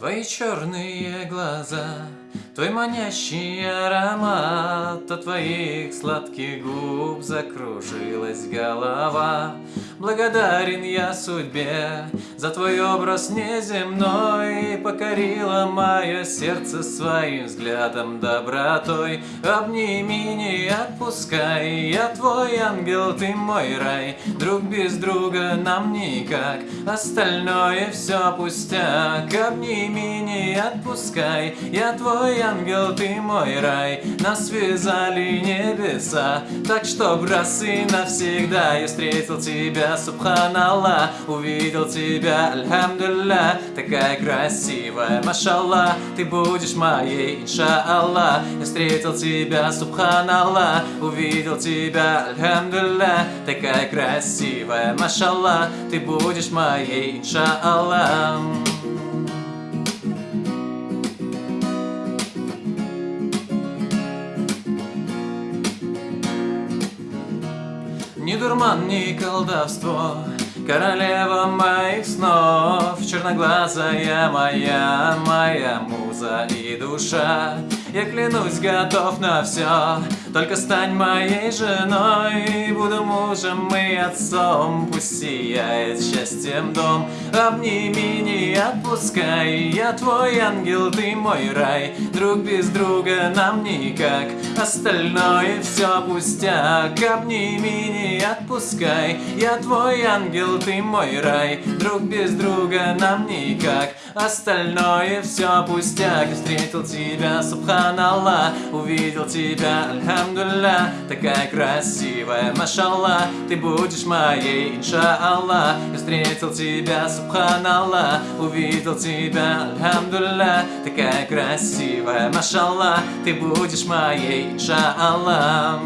Твои черные глаза, твой манящий аромат От твоих сладких губ закружилась голова. Благодарен я судьбе за твой образ неземной. Покорила мое сердце своим взглядом добротой. Обними, не отпускай, я твой ангел, ты мой рай. Друг без друга нам никак, остальное все пустяк. Обними, не отпускай Я твой ангел, ты мой рай. Нас связали небеса. Так что раз и навсегда Я встретил тебя, субханаллах Увидел тебя, альхамдулля Такая красивая, машаллах Ты будешь моей, иншаллах Я встретил тебя, субханаллах Увидел тебя, альхамдулля Такая красивая, машаллах Ты будешь моей, иншаллах Ни дурман, ни колдовство. Королева моих снов Черноглазая моя, моя муза и душа. Я клянусь, готов на все Только стань моей женой. Буду мужем и отцом Пусть сияет счастьем дом. Обними, не отпускай Я твой ангел, ты мой рай. Друг без друга нам никак Остальное все пустяк. Обними, не отпускай Я твой ангел, ты мой рай. Друг без друга нам никак Остальное все пустяк. Встретил тебя, субханаллах Увидел тебя, альхамдулля Такая красивая, машаллах Ты будешь моей, иншаллах встретил тебя, субханаллах Увидел тебя, альхамдулля Такая красивая, машаллах Ты будешь моей, иншаллах